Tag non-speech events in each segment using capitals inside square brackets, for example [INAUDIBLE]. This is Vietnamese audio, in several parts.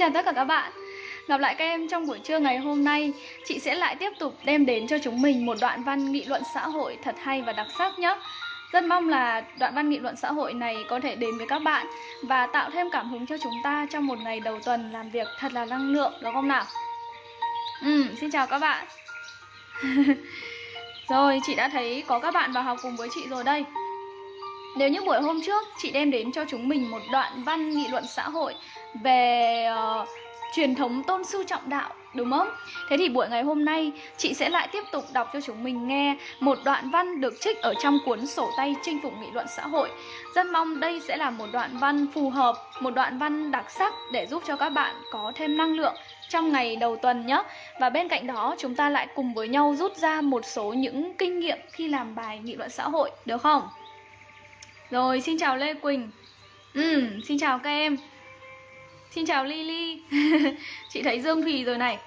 Chào tất cả các bạn. Gặp lại các em trong buổi trưa ngày hôm nay. Chị sẽ lại tiếp tục đem đến cho chúng mình một đoạn văn nghị luận xã hội thật hay và đặc sắc nhé. Rất mong là đoạn văn nghị luận xã hội này có thể đến với các bạn Và tạo thêm cảm hứng cho chúng ta trong một ngày đầu tuần làm việc thật là năng lượng, đúng không nào? Ừ, xin chào các bạn. [LAUGHS] Rồi, chị đã thấy có các bạn vào học cùng với chị rồi đây nếu như buổi hôm trước chị đem đến cho chúng mình một đoạn văn nghị luận xã hội về uh, truyền thống tôn sư trọng đạo đúng không? Thế thì buổi ngày hôm nay chị sẽ lại tiếp tục đọc cho chúng mình nghe một đoạn văn được trích ở trong cuốn sổ tay chinh phục nghị luận xã hội. Rất mong đây sẽ là một đoạn văn phù hợp, một đoạn văn đặc sắc để giúp cho các bạn có thêm năng lượng trong ngày đầu tuần nhé. Và bên cạnh đó chúng ta lại cùng với nhau rút ra một số những kinh nghiệm khi làm bài nghị luận xã hội, được không? Rồi, xin chào Lê Quỳnh. Ừ, xin chào các em. Xin chào Lily. [LAUGHS] Chị thấy Dương Thùy rồi này.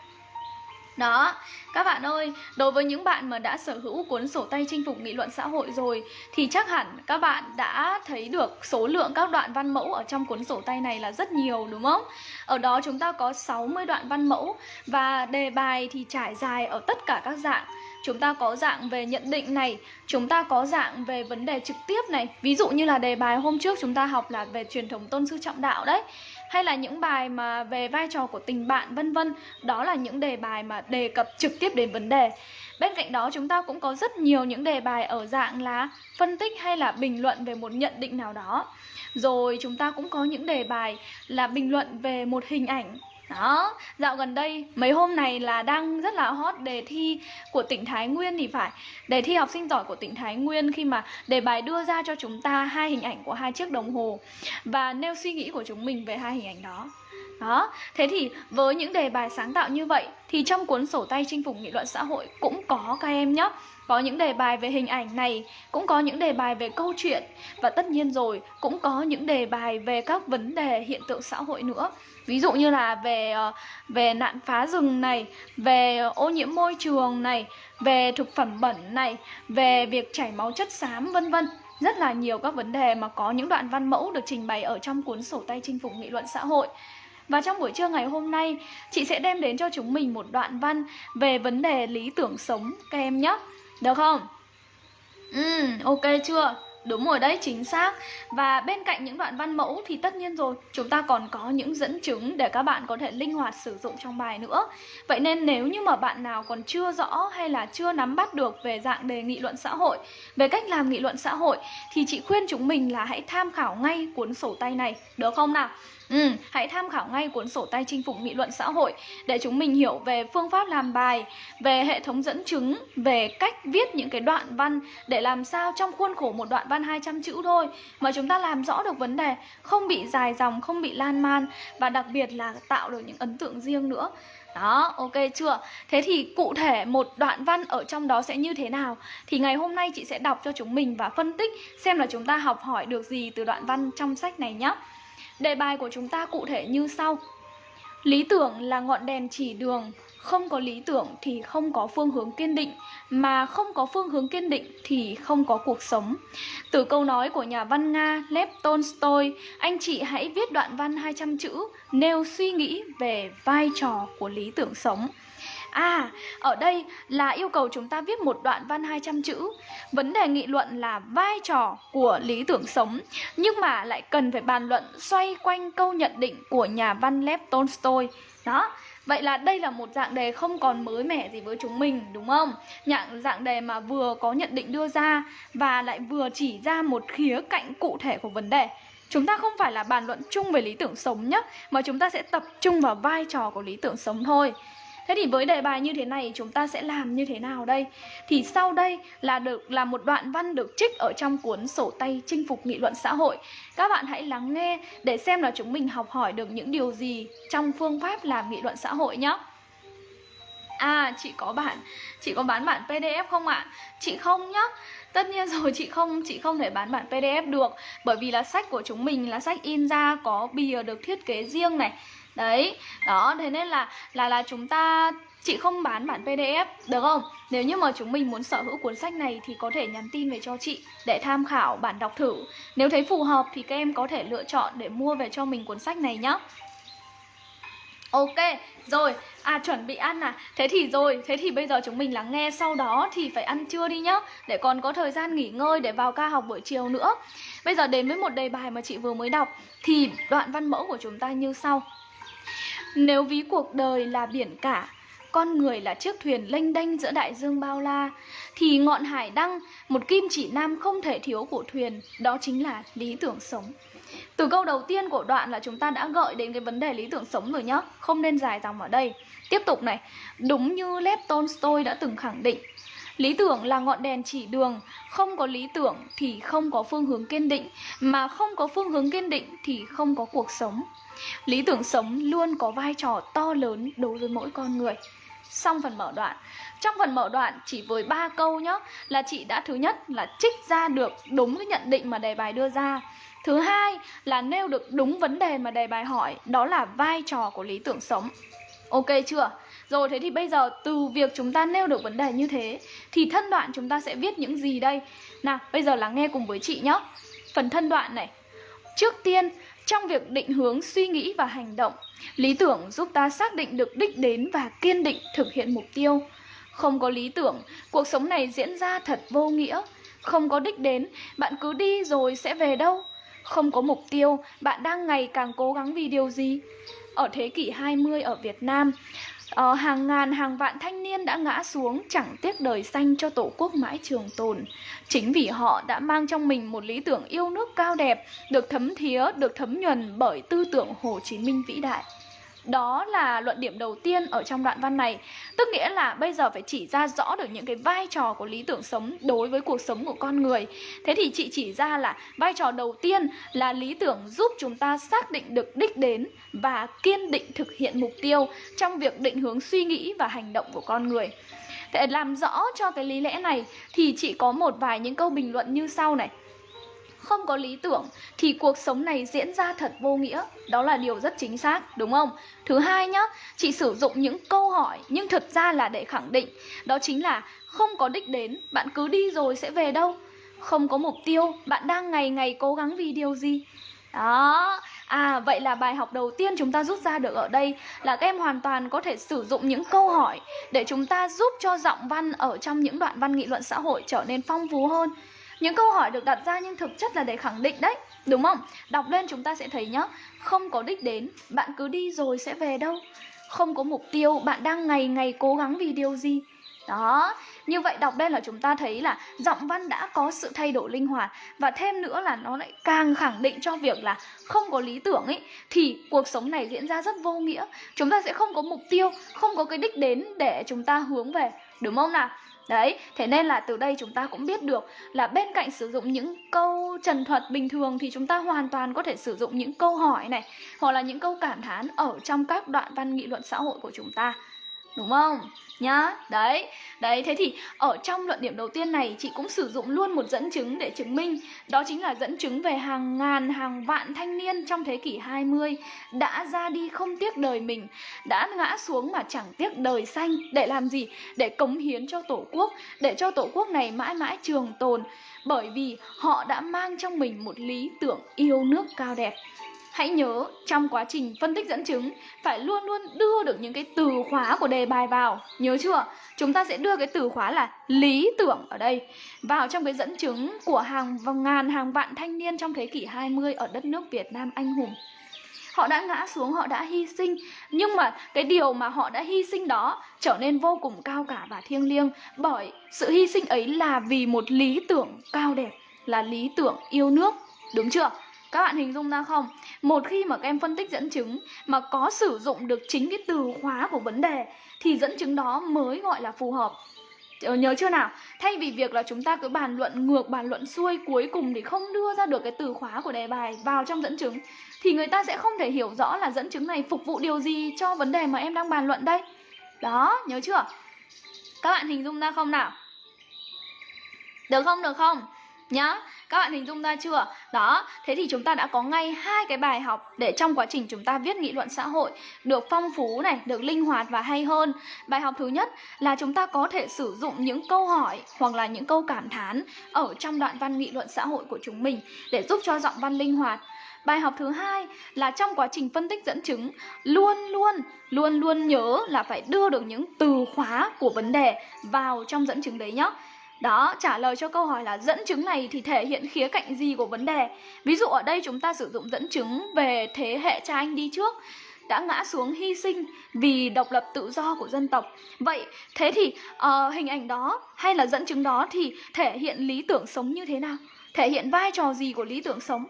Đó, các bạn ơi, đối với những bạn mà đã sở hữu cuốn sổ tay chinh phục nghị luận xã hội rồi thì chắc hẳn các bạn đã thấy được số lượng các đoạn văn mẫu ở trong cuốn sổ tay này là rất nhiều đúng không? Ở đó chúng ta có 60 đoạn văn mẫu và đề bài thì trải dài ở tất cả các dạng chúng ta có dạng về nhận định này, chúng ta có dạng về vấn đề trực tiếp này. Ví dụ như là đề bài hôm trước chúng ta học là về truyền thống tôn sư trọng đạo đấy. Hay là những bài mà về vai trò của tình bạn, vân vân. Đó là những đề bài mà đề cập trực tiếp đến vấn đề. Bên cạnh đó, chúng ta cũng có rất nhiều những đề bài ở dạng là phân tích hay là bình luận về một nhận định nào đó. Rồi chúng ta cũng có những đề bài là bình luận về một hình ảnh đó, dạo gần đây mấy hôm này là đang rất là hot đề thi của tỉnh Thái Nguyên thì phải. Đề thi học sinh giỏi của tỉnh Thái Nguyên khi mà đề bài đưa ra cho chúng ta hai hình ảnh của hai chiếc đồng hồ Và nêu suy nghĩ của chúng mình về hai hình ảnh đó đó, thế thì với những đề bài sáng tạo như vậy thì trong cuốn sổ tay chinh phục nghị luận xã hội cũng có các em nhé có những đề bài về hình ảnh này, cũng có những đề bài về câu chuyện và tất nhiên rồi cũng có những đề bài về các vấn đề hiện tượng xã hội nữa. Ví dụ như là về ờ, về nạn phá rừng này, về ô nhiễm môi trường này, về thực phẩm bẩn này, về việc chảy máu chất xám vân vân. Rất là nhiều các vấn đề mà có những đoạn văn mẫu được trình bày ở trong cuốn sổ tay chinh phục nghị luận xã hội. Và trong buổi trưa ngày hôm nay, chị sẽ đem đến cho chúng mình một đoạn văn về vấn đề lý tưởng sống các em nhé. Được không? Ừ, ok chưa? Đúng rồi đấy, chính xác Và bên cạnh những đoạn văn mẫu thì tất nhiên rồi Chúng ta còn có những dẫn chứng để các bạn có thể linh hoạt sử dụng trong bài nữa Vậy nên nếu như mà bạn nào còn chưa rõ hay là chưa nắm bắt được về dạng đề nghị luận xã hội Về cách làm nghị luận xã hội Thì chị khuyên chúng mình là hãy tham khảo ngay cuốn sổ tay này Được không nào? Ừ, hãy tham khảo ngay cuốn sổ tay chinh phục nghị luận xã hội để chúng mình hiểu về phương pháp làm bài, về hệ thống dẫn chứng, về cách viết những cái đoạn văn để làm sao trong khuôn khổ một đoạn văn 200 chữ thôi mà chúng ta làm rõ được vấn đề, không bị dài dòng, không bị lan man và đặc biệt là tạo được những ấn tượng riêng nữa. Đó, ok chưa? Thế thì cụ thể một đoạn văn ở trong đó sẽ như thế nào? Thì ngày hôm nay chị sẽ đọc cho chúng mình và phân tích xem là chúng ta học hỏi được gì từ đoạn văn trong sách này nhé. Đề bài của chúng ta cụ thể như sau. Lý tưởng là ngọn đèn chỉ đường, Không có lý tưởng thì không có phương hướng kiên định, Mà không có phương hướng kiên định thì không có cuộc sống. Từ câu nói của nhà văn Nga Lev Tolstoy, Anh chị hãy viết đoạn văn 200 chữ, Nêu suy nghĩ về vai trò của lý tưởng sống. À, ở đây là yêu cầu chúng ta viết một đoạn văn 200 chữ Vấn đề nghị luận là vai trò của lý tưởng sống Nhưng mà lại cần phải bàn luận xoay quanh câu nhận định của nhà văn Lev Tolstoy Đó, Vậy là đây là một dạng đề không còn mới mẻ gì với chúng mình đúng không? Nhạng dạng đề mà vừa có nhận định đưa ra và lại vừa chỉ ra một khía cạnh cụ thể của vấn đề. Chúng ta không phải là bàn luận chung về lý tưởng sống nhé, mà chúng ta sẽ tập trung vào vai trò của lý tưởng sống thôi. Thế thì với đề bài như thế này chúng ta sẽ làm như thế nào đây? Thì sau đây là được là một đoạn văn được trích ở trong cuốn sổ tay chinh phục nghị luận xã hội. Các bạn hãy lắng nghe để xem là chúng mình học hỏi được những điều gì trong phương pháp làm nghị luận xã hội nhé. À, chị có bản, chị có bán bản PDF không ạ? Chị không nhá. Tất nhiên rồi chị không chị không thể bán bản PDF được bởi vì là sách của chúng mình là sách in ra có bìa được thiết kế riêng này đấy đó thế nên là là là chúng ta chị không bán bản pdf được không? Nếu như mà chúng mình muốn sở hữu cuốn sách này thì có thể nhắn tin về cho chị để tham khảo bản đọc thử. Nếu thấy phù hợp thì các em có thể lựa chọn để mua về cho mình cuốn sách này nhé Ok, rồi, à chuẩn bị ăn à? Thế thì rồi, thế thì bây giờ chúng mình lắng nghe Sau đó thì phải ăn trưa đi nhá. Để còn có thời gian nghỉ ngơi để vào ca học buổi chiều nữa. Bây giờ đến với một đề bài mà chị vừa mới đọc. Thì đoạn văn mẫu của chúng ta như sau. Nếu ví cuộc đời là biển cả, con người là chiếc thuyền lênh đênh giữa đại dương bao la, thì ngọn hải đăng, một kim chỉ nam không thể thiếu của thuyền, đó chính là lý tưởng sống. Từ câu đầu tiên của đoạn là chúng ta đã gợi đến cái vấn đề lý tưởng sống rồi nhá, Không nên dài dòng ở đây. Tiếp tục này, Đúng như Lev Tolstoy đã từng khẳng định Lý tưởng là ngọn đèn chỉ đường. Không có lý tưởng thì không có phương hướng kiên định, Mà không có phương hướng kiên định thì không có cuộc sống. Lý tưởng sống luôn có vai trò to lớn đối với mỗi con người. Xong phần mở đoạn. Trong phần mở đoạn, chỉ với ba câu nhá, Là chị đã thứ nhất là trích ra được đúng cái nhận định mà đề bài đưa ra. Thứ hai là nêu được đúng vấn đề mà đề bài hỏi, Đó là vai trò của lý tưởng sống. Ok chưa? Rồi thế thì bây giờ từ việc chúng ta nêu được vấn đề như thế Thì thân đoạn chúng ta sẽ viết những gì đây? Nào bây giờ lắng nghe cùng với chị nhé. Phần thân đoạn này. Trước tiên trong việc định hướng suy nghĩ và hành động Lý tưởng giúp ta xác định được đích đến và kiên định thực hiện mục tiêu. Không có lý tưởng, cuộc sống này diễn ra thật vô nghĩa. Không có đích đến, bạn cứ đi rồi sẽ về đâu? Không có mục tiêu, bạn đang ngày càng cố gắng vì điều gì? Ở thế kỷ 20 ở Việt Nam, uh, hàng ngàn hàng vạn thanh niên đã ngã xuống chẳng tiếc đời xanh cho tổ quốc mãi trường tồn. Chính vì họ đã mang trong mình một lý tưởng yêu nước cao đẹp, được thấm thía, được thấm nhuần bởi tư tưởng Hồ Chí Minh vĩ đại. Đó là luận điểm đầu tiên ở trong đoạn văn này. Tức nghĩa là bây giờ phải chỉ ra rõ được những cái vai trò của lý tưởng sống đối với cuộc sống của con người. Thế thì chị chỉ ra là vai trò đầu tiên là lý tưởng giúp chúng ta xác định được đích đến Và kiên định thực hiện mục tiêu trong việc định hướng suy nghĩ và hành động của con người. Để làm rõ cho cái lý lẽ này thì chị có một vài những câu bình luận như sau này không có lý tưởng thì cuộc sống này diễn ra thật vô nghĩa. Đó là điều rất chính xác, đúng không? Thứ hai nhá, chị sử dụng những câu hỏi nhưng thực ra là để khẳng định. Đó chính là không có đích đến, bạn cứ đi rồi sẽ về đâu. Không có mục tiêu, bạn đang ngày ngày cố gắng vì điều gì? Đó. À vậy là bài học đầu tiên chúng ta rút ra được ở đây là các em hoàn toàn có thể sử dụng những câu hỏi để chúng ta giúp cho giọng văn ở trong những đoạn văn nghị luận xã hội trở nên phong phú hơn. Những câu hỏi được đặt ra nhưng thực chất là để khẳng định đấy Đúng không? Đọc lên chúng ta sẽ thấy nhá Không có đích đến, bạn cứ đi rồi sẽ về đâu Không có mục tiêu, bạn đang ngày ngày cố gắng vì điều gì đó, như vậy đọc lên là chúng ta thấy là giọng văn đã có sự thay đổi linh hoạt Và thêm nữa là nó lại càng khẳng định cho việc là không có lý tưởng ấy Thì cuộc sống này diễn ra rất vô nghĩa Chúng ta sẽ không có mục tiêu, không có cái đích đến để chúng ta hướng về Đúng không nào? Đấy, thế nên là từ đây chúng ta cũng biết được là bên cạnh sử dụng những câu trần thuật bình thường thì chúng ta hoàn toàn có thể sử dụng những câu hỏi này hoặc là những câu cảm thán ở trong các đoạn văn nghị luận xã hội của chúng ta. Đúng không? nhá, đấy. Đấy, thế thì ở trong luận điểm đầu tiên này, chị cũng sử dụng luôn một dẫn chứng để chứng minh. Đó chính là dẫn chứng về hàng ngàn, hàng vạn thanh niên trong thế kỷ 20 đã ra đi không tiếc đời mình, đã ngã xuống mà chẳng tiếc đời xanh. Để làm gì? Để cống hiến cho tổ quốc, để cho tổ quốc này mãi mãi trường tồn. Bởi vì họ đã mang trong mình một lý tưởng yêu nước cao đẹp. Hãy nhớ trong quá trình phân tích dẫn chứng phải luôn luôn đưa được những cái từ khóa của đề bài vào. Nhớ chưa? Chúng ta sẽ đưa cái từ khóa là lý tưởng ở đây vào trong cái dẫn chứng của hàng ngàn hàng vạn thanh niên trong thế kỷ 20 ở đất nước Việt Nam anh hùng. Họ đã ngã xuống, họ đã hy sinh Nhưng mà cái điều mà họ đã hy sinh đó trở nên vô cùng cao cả và thiêng liêng Bởi sự hy sinh ấy là vì một lý tưởng cao đẹp Là lý tưởng yêu nước Đúng chưa? Các bạn hình dung ra không? Một khi mà các em phân tích dẫn chứng mà có sử dụng được chính cái từ khóa của vấn đề thì dẫn chứng đó mới gọi là phù hợp. Ờ, nhớ chưa nào? Thay vì việc là chúng ta cứ bàn luận ngược, bàn luận xuôi cuối cùng thì không đưa ra được cái từ khóa của đề bài vào trong dẫn chứng thì người ta sẽ không thể hiểu rõ là dẫn chứng này phục vụ điều gì cho vấn đề mà em đang bàn luận đây. Đó, nhớ chưa? Các bạn hình dung ra không nào? Được không? Được không? Nhá các bạn hình dung ra chưa? Đó, thế thì chúng ta đã có ngay hai cái bài học để trong quá trình chúng ta viết nghị luận xã hội được phong phú này, được linh hoạt và hay hơn. Bài học thứ nhất là chúng ta có thể sử dụng những câu hỏi hoặc là những câu cảm thán ở trong đoạn văn nghị luận xã hội của chúng mình để giúp cho giọng văn linh hoạt. Bài học thứ hai là trong quá trình phân tích dẫn chứng luôn luôn luôn luôn nhớ là phải đưa được những từ khóa của vấn đề vào trong dẫn chứng đấy nhé. Đó, trả lời cho câu hỏi là dẫn chứng này thì thể hiện khía cạnh gì của vấn đề. Ví dụ ở đây chúng ta sử dụng dẫn chứng về thế hệ cha anh đi trước đã ngã xuống hy sinh vì độc lập tự do của dân tộc. Vậy thế thì uh, hình ảnh đó hay là dẫn chứng đó thì thể hiện lý tưởng sống như thế nào? Thể hiện vai trò gì của lý tưởng sống?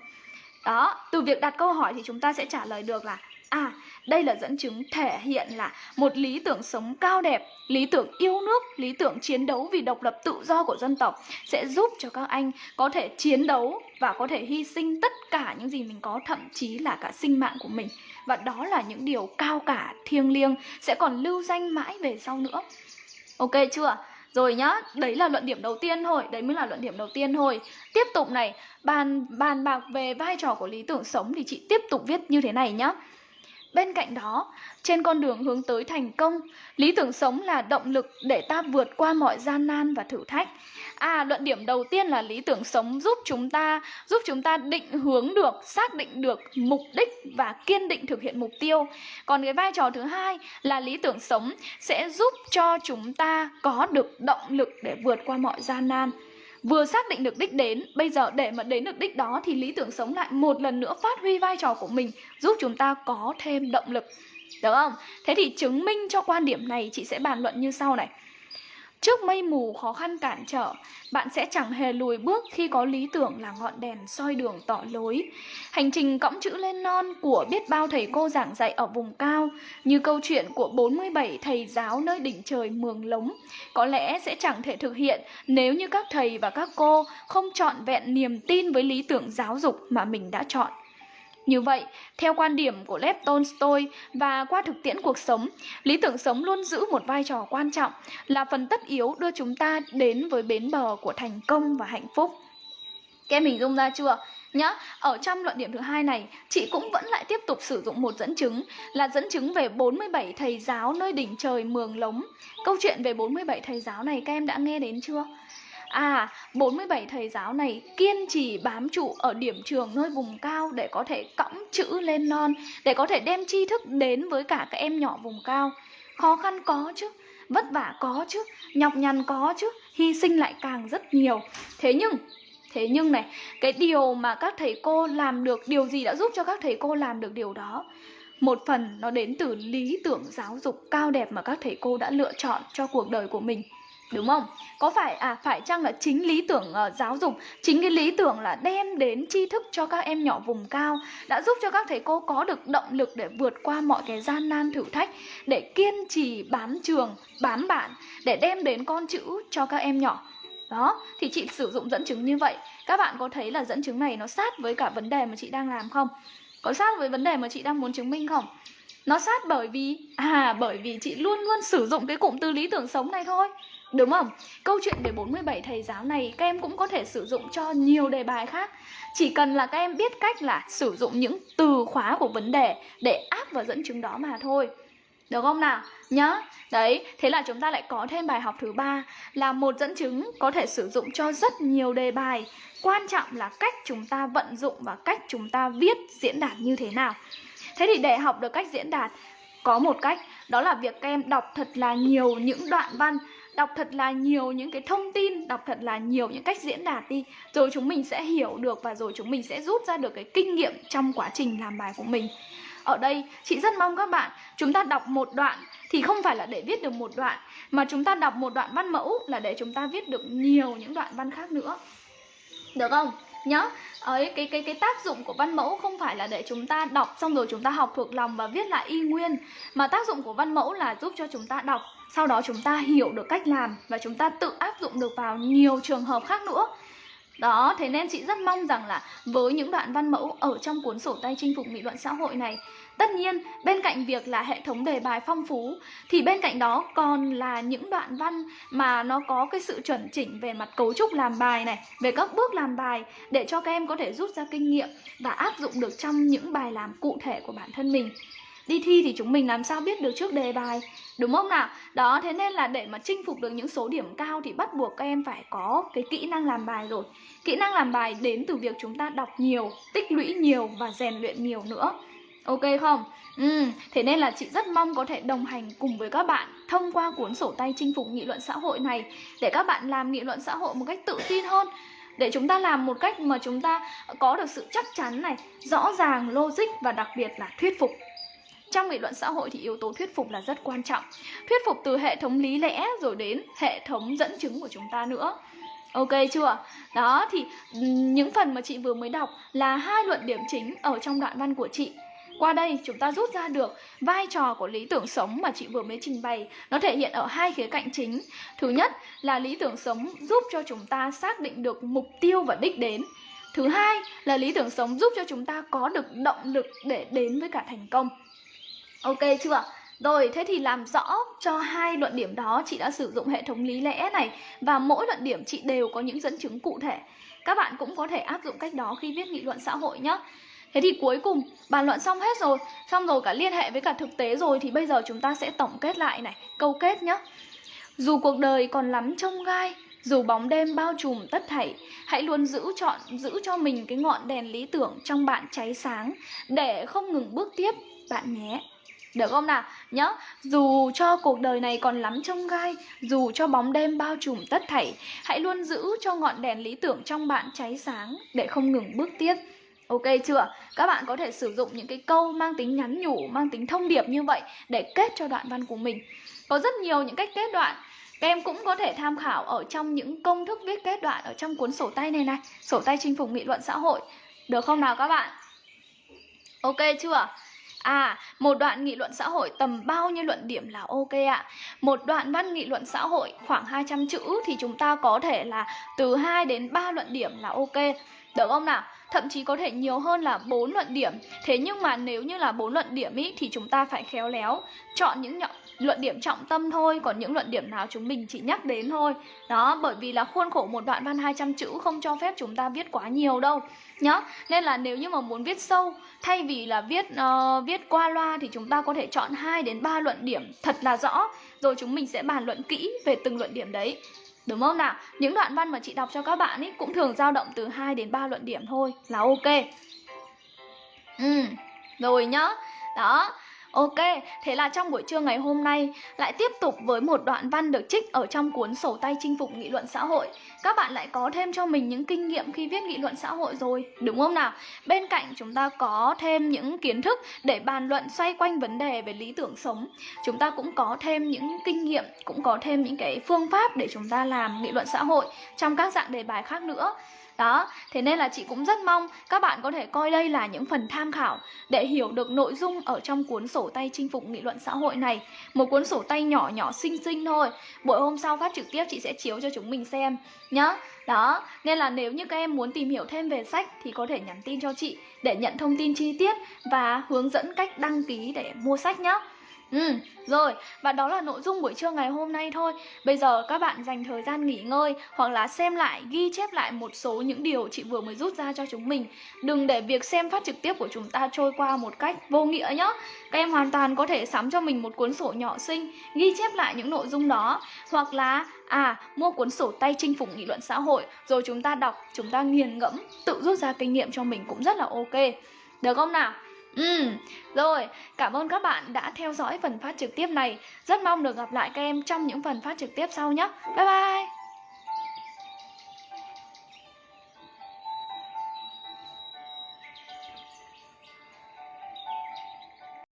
Đó, từ việc đặt câu hỏi thì chúng ta sẽ trả lời được là À, đây là dẫn chứng thể hiện là một lý tưởng sống cao đẹp, lý tưởng yêu nước, lý tưởng chiến đấu vì độc lập tự do của dân tộc sẽ giúp cho các anh có thể chiến đấu và có thể hy sinh tất cả những gì mình có, thậm chí là cả sinh mạng của mình. Và đó là những điều cao cả, thiêng liêng sẽ còn lưu danh mãi về sau nữa. Ok chưa? Rồi nhá, đấy là luận điểm đầu tiên thôi, đấy mới là luận điểm đầu tiên thôi. Tiếp tục này, bàn bàn bạc về vai trò của lý tưởng sống thì chị tiếp tục viết như thế này nhá. Bên cạnh đó, trên con đường hướng tới thành công, lý tưởng sống là động lực để ta vượt qua mọi gian nan và thử thách. À, luận điểm đầu tiên là lý tưởng sống giúp chúng ta giúp chúng ta định hướng được, xác định được mục đích và kiên định thực hiện mục tiêu. Còn cái vai trò thứ hai là lý tưởng sống sẽ giúp cho chúng ta có được động lực để vượt qua mọi gian nan vừa xác định được đích đến, bây giờ để mà đến được đích đó thì lý tưởng sống lại một lần nữa phát huy vai trò của mình, giúp chúng ta có thêm động lực. Được không? Thế thì chứng minh cho quan điểm này chị sẽ bàn luận như sau này. Trước mây mù khó khăn cản trở, bạn sẽ chẳng hề lùi bước khi có lý tưởng là ngọn đèn soi đường tỏ lối. Hành trình cõng chữ lên non của biết bao thầy cô giảng dạy ở vùng cao, như câu chuyện của 47 thầy giáo nơi đỉnh trời Mường Lống, có lẽ sẽ chẳng thể thực hiện nếu như các thầy và các cô không trọn vẹn niềm tin với lý tưởng giáo dục mà mình đã chọn. Như vậy, theo quan điểm của Lev Tolstoy và qua thực tiễn cuộc sống, lý tưởng sống luôn giữ một vai trò quan trọng là phần tất yếu đưa chúng ta đến với bến bờ của thành công và hạnh phúc. Các em hình dung ra chưa? Nhá, ở trong luận điểm thứ hai này, chị cũng vẫn lại tiếp tục sử dụng một dẫn chứng là dẫn chứng về 47 thầy giáo nơi đỉnh trời Mường Lống. Câu chuyện về 47 thầy giáo này các em đã nghe đến chưa? À, 47 thầy giáo này kiên trì bám trụ ở điểm trường nơi vùng cao để có thể cõng chữ lên non, để có thể đem tri thức đến với cả các em nhỏ vùng cao. Khó khăn có chứ, vất vả có chứ, nhọc nhằn có chứ, hy sinh lại càng rất nhiều. Thế nhưng, thế nhưng này, cái điều mà các thầy cô làm được, điều gì đã giúp cho các thầy cô làm được điều đó? Một phần nó đến từ lý tưởng giáo dục cao đẹp mà các thầy cô đã lựa chọn cho cuộc đời của mình đúng không? Có phải à phải chăng là chính lý tưởng uh, giáo dục chính cái lý tưởng là đem đến tri thức cho các em nhỏ vùng cao đã giúp cho các thầy cô có được động lực để vượt qua mọi cái gian nan thử thách để kiên trì bám trường bám bạn để đem đến con chữ cho các em nhỏ? Đó thì chị sử dụng dẫn chứng như vậy. Các bạn có thấy là dẫn chứng này nó sát với cả vấn đề mà chị đang làm không? Có sát với vấn đề mà chị đang muốn chứng minh không? Nó sát bởi vì à bởi vì chị luôn luôn sử dụng cái cụm từ lý tưởng sống này thôi. Đúng không? Câu chuyện về 47 thầy giáo này các em cũng có thể sử dụng cho nhiều đề bài khác. Chỉ cần là các em biết cách là sử dụng những từ khóa của vấn đề để áp vào dẫn chứng đó mà thôi. Được không nào? Nhá. Đấy, thế là chúng ta lại có thêm bài học thứ ba là một dẫn chứng có thể sử dụng cho rất nhiều đề bài. Quan trọng là cách chúng ta vận dụng và cách chúng ta viết diễn đạt như thế nào. Thế thì để học được cách diễn đạt có một cách đó là việc các em đọc thật là nhiều những đoạn văn đọc thật là nhiều những cái thông tin, đọc thật là nhiều những cách diễn đạt đi, rồi chúng mình sẽ hiểu được và rồi chúng mình sẽ rút ra được cái kinh nghiệm trong quá trình làm bài của mình. Ở đây, chị rất mong các bạn, chúng ta đọc một đoạn thì không phải là để viết được một đoạn, mà chúng ta đọc một đoạn văn mẫu là để chúng ta viết được nhiều những đoạn văn khác nữa. Được không? Nhá. Ờ, Ấy cái cái cái tác dụng của văn mẫu không phải là để chúng ta đọc xong rồi chúng ta học thuộc lòng và viết lại y nguyên mà tác dụng của văn mẫu là giúp cho chúng ta đọc sau đó chúng ta hiểu được cách làm và chúng ta tự áp dụng được vào nhiều trường hợp khác nữa. Đó, thế nên chị rất mong rằng là với những đoạn văn mẫu ở trong cuốn sổ tay chinh phục nghị luận xã hội này Tất nhiên, bên cạnh việc là hệ thống đề bài phong phú Thì bên cạnh đó còn là những đoạn văn mà nó có cái sự chuẩn chỉnh về mặt cấu trúc làm bài này Về các bước làm bài để cho các em có thể rút ra kinh nghiệm và áp dụng được trong những bài làm cụ thể của bản thân mình. Đi thi thì chúng mình làm sao biết được trước đề bài đúng không nào? Đó thế nên là để mà chinh phục được những số điểm cao thì bắt buộc các em phải có cái kỹ năng làm bài rồi. Kỹ năng làm bài đến từ việc chúng ta đọc nhiều tích lũy nhiều và rèn luyện nhiều nữa ok không Ừ, thế nên là chị rất mong có thể đồng hành cùng với các bạn thông qua cuốn sổ tay chinh phục nghị luận xã hội này để các bạn làm nghị luận xã hội một cách tự tin hơn để chúng ta làm một cách mà chúng ta có được sự chắc chắn này, rõ ràng, logic và đặc biệt là thuyết phục. Trong nghị luận xã hội thì yếu tố thuyết phục là rất quan trọng. Thuyết phục từ hệ thống lý lẽ rồi đến hệ thống dẫn chứng của chúng ta nữa. Ok chưa? Đó thì ừ, những phần mà chị vừa mới đọc là hai luận điểm chính ở trong đoạn văn của chị. Qua đây chúng ta rút ra được vai trò của lý tưởng sống mà chị vừa mới trình bày. Nó thể hiện ở hai khía cạnh chính. Thứ nhất là lý tưởng sống giúp cho chúng ta xác định được mục tiêu và đích đến. Thứ hai là lý tưởng sống giúp cho chúng ta có được động lực để đến với cả thành công. Ok chưa? Rồi, thế thì làm rõ cho hai luận điểm đó chị đã sử dụng hệ thống lý lẽ này Và mỗi luận điểm chị đều có những dẫn chứng cụ thể. Các bạn cũng có thể áp dụng cách đó khi viết nghị luận xã hội nhé. Thế thì cuối cùng bàn luận xong hết rồi Xong rồi cả liên hệ với cả thực tế rồi Thì bây giờ chúng ta sẽ tổng kết lại này Câu kết nhá Dù cuộc đời còn lắm trông gai dù bóng đêm bao trùm tất thảy, hãy luôn giữ chọn giữ cho mình cái ngọn đèn lý tưởng trong bạn cháy sáng để không ngừng bước tiếp bạn nhé. Được không nào? Nhớ, dù cho cuộc đời này còn lắm trông gai, dù cho bóng đêm bao trùm tất thảy, hãy luôn giữ cho ngọn đèn lý tưởng trong bạn cháy sáng để không ngừng bước tiếp Ok chưa? Các bạn có thể sử dụng những cái câu mang tính nhắn nhủ, mang tính thông điệp như vậy để kết cho đoạn văn của mình. Có rất nhiều những cách kết đoạn. Các em cũng có thể tham khảo ở trong những công thức viết kết đoạn ở trong cuốn sổ tay này này, sổ tay chinh phục nghị luận xã hội. Được không nào các bạn? Ok chưa? À, một đoạn nghị luận xã hội tầm bao nhiêu luận điểm là ok ạ? Một đoạn văn nghị luận xã hội khoảng 200 chữ thì chúng ta có thể là từ 2 đến 3 luận điểm là ok. Được không nào? thậm chí có thể nhiều hơn là 4 luận điểm. Thế nhưng mà nếu như là 4 luận điểm ý thì chúng ta phải khéo léo chọn những nhọ luận điểm trọng tâm thôi. Còn những luận điểm nào chúng mình chỉ nhắc đến thôi. Đó, bởi vì là khuôn khổ một đoạn văn 200 chữ không cho phép chúng ta viết quá nhiều đâu Nhá, nên là nếu như mà muốn viết sâu Thay vì là viết uh, viết qua loa thì chúng ta có thể chọn 2 đến 3 luận điểm thật là rõ. Rồi chúng mình sẽ bàn luận kỹ về từng luận điểm đấy. Đúng không nào? Những đoạn văn mà chị đọc cho các bạn ấy cũng thường dao động từ 2 đến 3 luận điểm thôi là ok. Ừ, rồi nhá. Đó, Ok, thế là trong buổi trưa ngày hôm nay lại tiếp tục với một đoạn văn được trích ở trong cuốn sổ tay chinh phục nghị luận xã hội. Các bạn lại có thêm cho mình những kinh nghiệm khi viết nghị luận xã hội rồi, đúng không nào? Bên cạnh chúng ta có thêm những kiến thức để bàn luận xoay quanh vấn đề về lý tưởng sống. Chúng ta cũng có thêm những kinh nghiệm, cũng có thêm những cái phương pháp để chúng ta làm nghị luận xã hội trong các dạng đề bài khác nữa. Đó, thế nên là chị cũng rất mong các bạn có thể coi đây là những phần tham khảo để hiểu được nội dung ở trong cuốn sổ tay chinh phục nghị luận xã hội này. Một cuốn sổ tay nhỏ nhỏ xinh xinh thôi. Buổi hôm sau phát trực tiếp chị sẽ chiếu cho chúng mình xem nhá. Đó, nên là nếu như các em muốn tìm hiểu thêm về sách thì có thể nhắn tin cho chị để nhận thông tin chi tiết và hướng dẫn cách đăng ký để mua sách nhé. Ừ, rồi, và đó là nội dung buổi trưa ngày hôm nay thôi. Bây giờ các bạn dành thời gian nghỉ ngơi Hoặc là xem lại, ghi chép lại một số những điều chị vừa mới rút ra cho chúng mình. Đừng để việc xem phát trực tiếp của chúng ta trôi qua một cách vô nghĩa nhé Các em hoàn toàn có thể sắm cho mình một cuốn sổ nhỏ xinh Ghi chép lại những nội dung đó. Hoặc là, à, mua cuốn sổ tay chinh phục nghị luận xã hội Rồi chúng ta đọc, chúng ta nghiền ngẫm Tự rút ra kinh nghiệm cho mình cũng rất là ok. Được không nào? Ừ, rồi, cảm ơn các bạn đã theo dõi phần phát trực tiếp này. Rất mong được gặp lại các em trong những phần phát trực tiếp sau nhé. Bye bye!